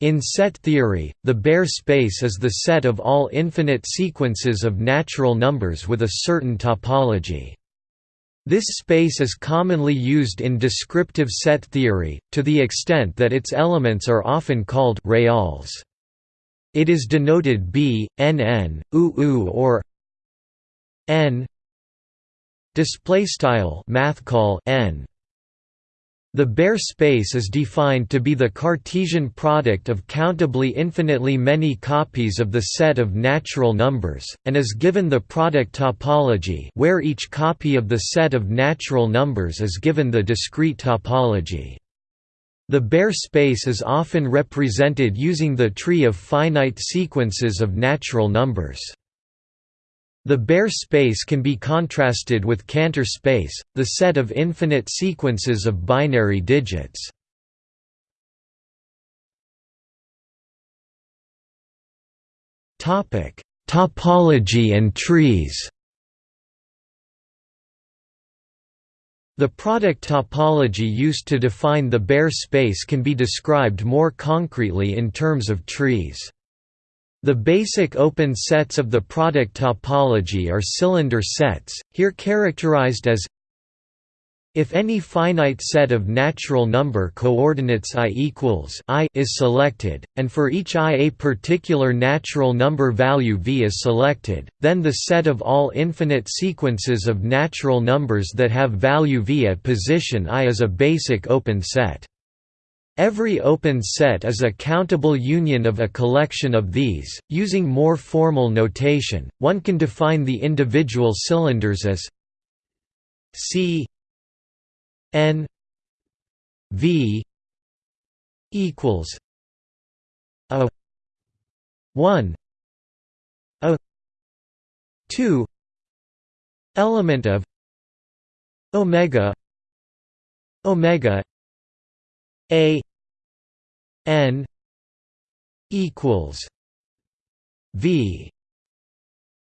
In set theory, the Baire space is the set of all infinite sequences of natural numbers with a certain topology. This space is commonly used in descriptive set theory, to the extent that its elements are often called reals. It is denoted b, or n display style math call n the Baire space is defined to be the Cartesian product of countably infinitely many copies of the set of natural numbers, and is given the product topology where each copy of the set of natural numbers is given the discrete topology. The Baire space is often represented using the tree of finite sequences of natural numbers. The Baire space can be contrasted with Cantor space, the set of infinite sequences of binary digits. Topology and trees The product topology used to define the Baire space can be described more concretely in terms of trees. The basic open sets of the product topology are cylinder sets, here characterized as if any finite set of natural number coordinates i equals i is selected, and for each i a particular natural number value v is selected, then the set of all infinite sequences of natural numbers that have value v at position i is a basic open set. Every open set is a countable union of a collection of these. Using more formal notation, one can define the individual cylinders as C n V equals a 1 a 2 element of omega omega a n equals v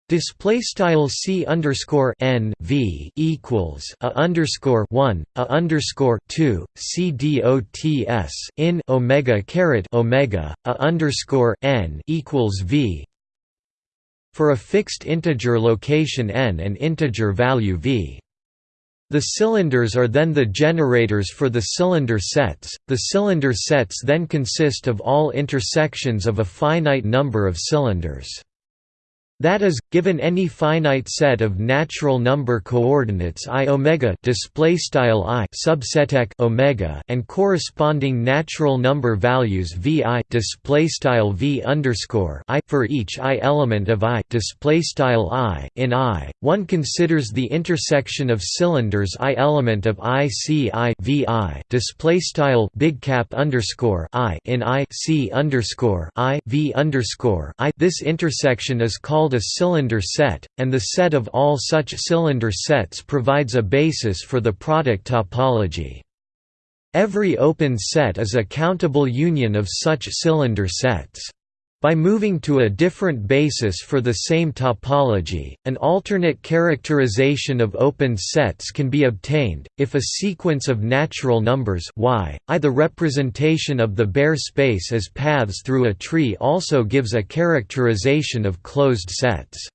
Display style c underscore n v equals a underscore one a underscore two c dots in omega caret omega a underscore n equals v for a fixed integer location n and integer value v. The cylinders are then the generators for the cylinder sets. The cylinder sets then consist of all intersections of a finite number of cylinders. That is, given any finite set of natural number coordinates i omega display style i subseteq omega and corresponding natural number values vi display style v underscore i for each i element of i display style i in i, one considers the intersection of cylinders i element of i c i v i display style big cap underscore i in i c underscore i v underscore i. This intersection is called called a cylinder set, and the set of all such cylinder sets provides a basis for the product topology. Every open set is a countable union of such cylinder sets. By moving to a different basis for the same topology, an alternate characterization of open sets can be obtained, if a sequence of natural numbers y, i the representation of the Baire space as paths through a tree also gives a characterization of closed sets.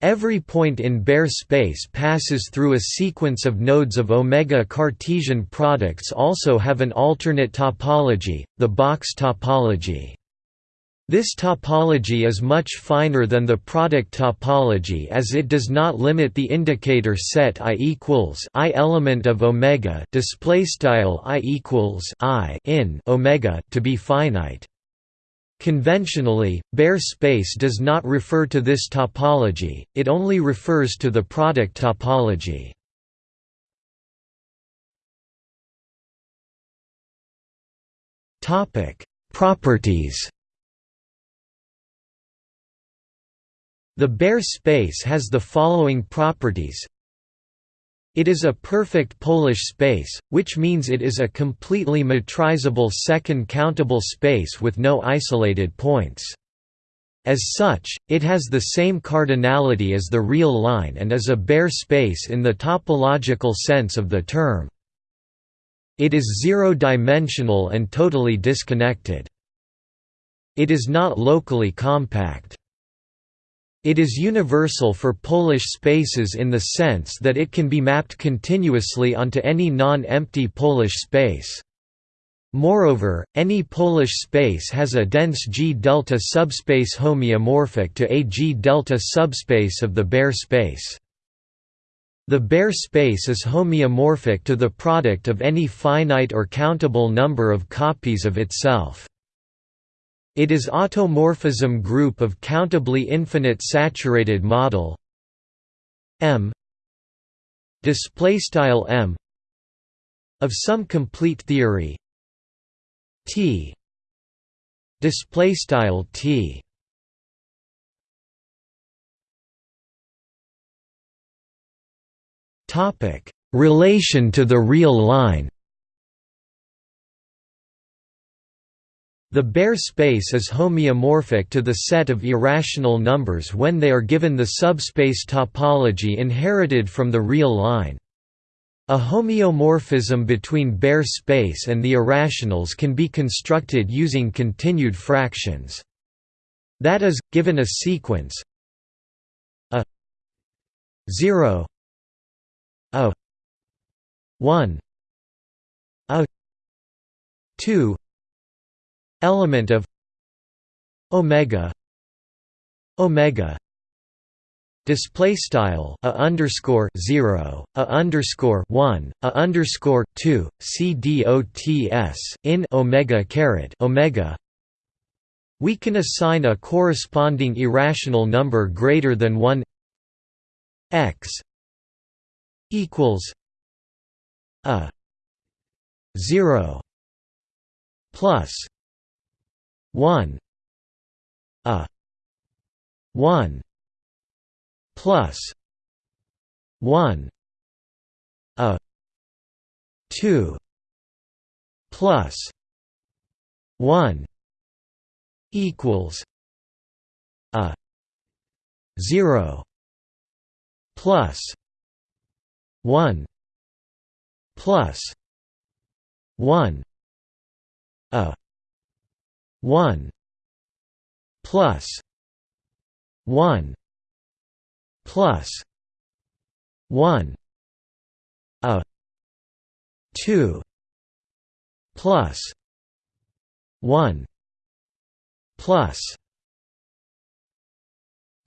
Every point in Baire space passes through a sequence of nodes of omega Cartesian products also have an alternate topology, the box topology. This topology is much finer than the product topology as it does not limit the indicator set i equals i element of omega display style i equals i in omega to be finite. Conventionally, Baire space does not refer to this topology, it only refers to the product topology. Topic: Properties The Baire space has the following properties it is a perfect Polish space, which means it is a completely metrizable second countable space with no isolated points. As such, it has the same cardinality as the real line and is a Baire space in the topological sense of the term. It is zero-dimensional and totally disconnected. it is not locally compact. It is universal for Polish spaces in the sense that it can be mapped continuously onto any non-empty Polish space. Moreover, any Polish space has a dense G-delta subspace homeomorphic to a G-delta subspace of the Baire space. The Baire space is homeomorphic to the product of any finite or countable number of copies of itself. It is automorphism group of countably infinite saturated model M M of some complete theory T display style T. Topic relation to the real line The Baire space is homeomorphic to the set of irrational numbers when they are given the subspace topology inherited from the real line. A homeomorphism between Baire space and the irrationals can be constructed using continued fractions. That is, given a sequence a 0 a 1 a 2 element of omega omega display style a underscore zero a underscore one a underscore two c d o t s in omega caret omega. We can assign a corresponding irrational number greater than one x equals a zero plus one a one plus 1 a 2 plus 1 equals a 0 plus 1 plus 1 a 1 plus 1 plus 1 a 2 plus 1 plus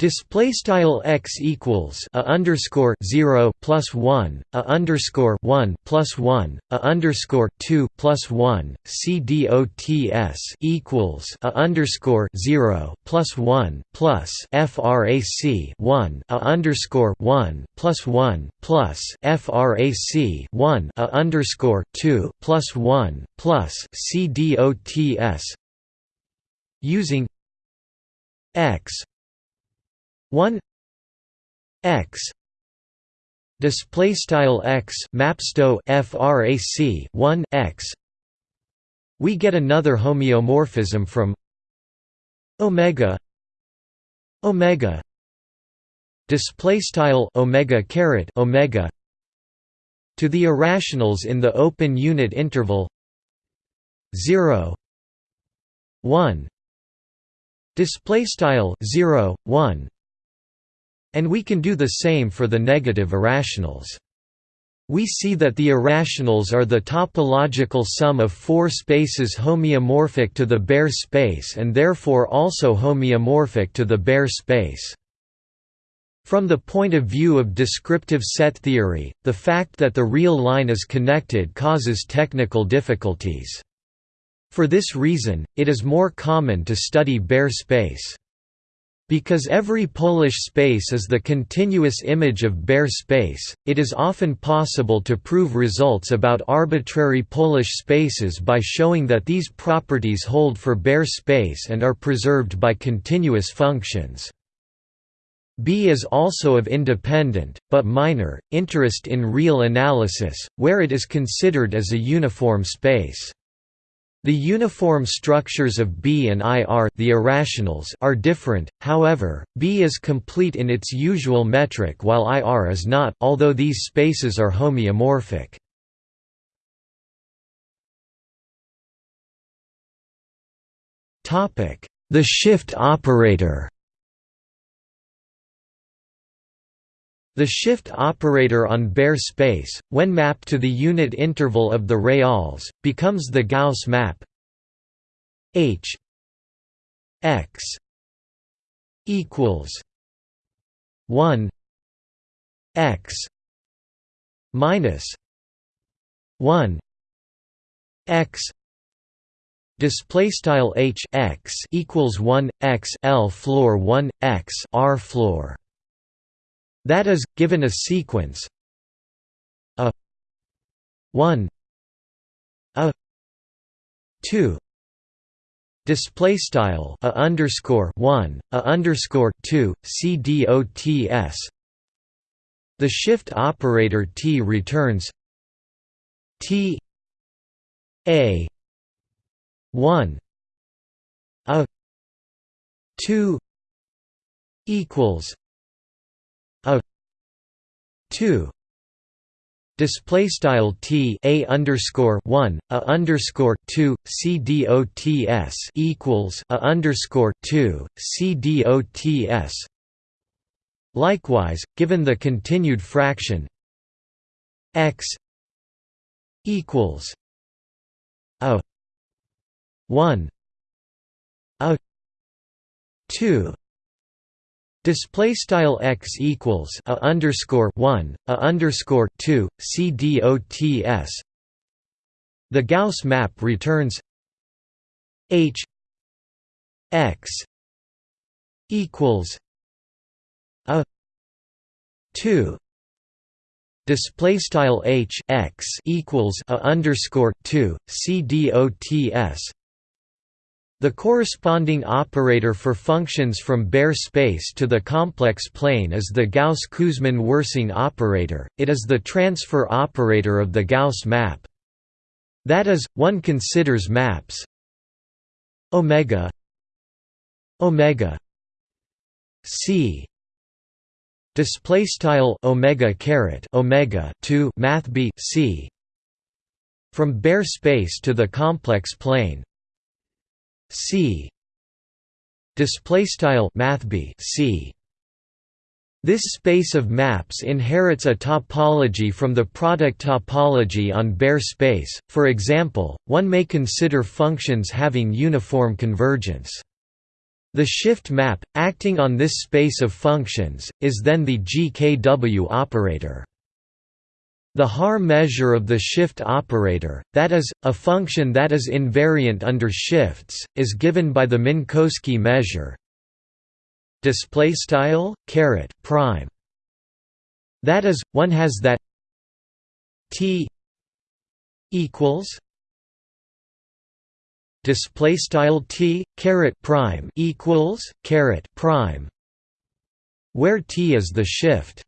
Display style x equals a underscore zero plus one a underscore one plus one a underscore two plus one c dots equals a underscore zero plus one plus frac one a underscore one plus one plus frac one a underscore two plus one plus c dots using x 1 x display style x mapsto frac 1 x. We get another homeomorphism from omega omega display style omega caret omega to the irrationals in the open unit interval 0 1 display style 0 1 and we can do the same for the negative irrationals. We see that the irrationals are the topological sum of four spaces homeomorphic to the Baire space and therefore also homeomorphic to the Baire space. From the point of view of descriptive set theory, the fact that the real line is connected causes technical difficulties. For this reason, it is more common to study Baire space. Because every Polish space is the continuous image of Baire space, it is often possible to prove results about arbitrary Polish spaces by showing that these properties hold for Baire space and are preserved by continuous functions. B is also of independent, but minor, interest in real analysis, where it is considered as a uniform space. The uniform structures of B and I are the irrationals are different, however, B is complete in its usual metric while IR is not although these spaces are homeomorphic. The shift operator The shift operator on Baire space, when mapped to the unit interval of the reals, becomes the Gauss map. H x equals 1 x minus 1 x display style h x equals 1 x l floor 1 x r floor that is, given a sequence a 1 a 2 display style a underscore 1 a underscore 2 c dots the shift operator t returns t a 1 a 2 equals 2 display style t a underscore 1 a underscore 2 c dots equals a underscore 2 c dots likewise given the continued fraction x equals a 1 a 2 Display style x equals a underscore one a underscore two c dots. The Gauss map returns h x equals a two display style h x equals a underscore two c dots. The corresponding operator for functions from Baire space to the complex plane is the Gauss-Kuzmin-Wirsing operator, it is the transfer operator of the Gauss map. That is, one considers maps. Omega. Omega. C. Display style omega caret omega 2 math b c. From Baire space to the complex plane C display style mathb C this space of maps inherits a topology from the product topology on Baire space, for example, one may consider functions having uniform convergence. The shift map, acting on this space of functions, is then the GKW operator. The Haar measure of the shift operator, that is, a function that is invariant under shifts, is given by the Minkowski measure. Display style caret prime. That is one has that t equals display style t caret prime equals caret prime where t is the shift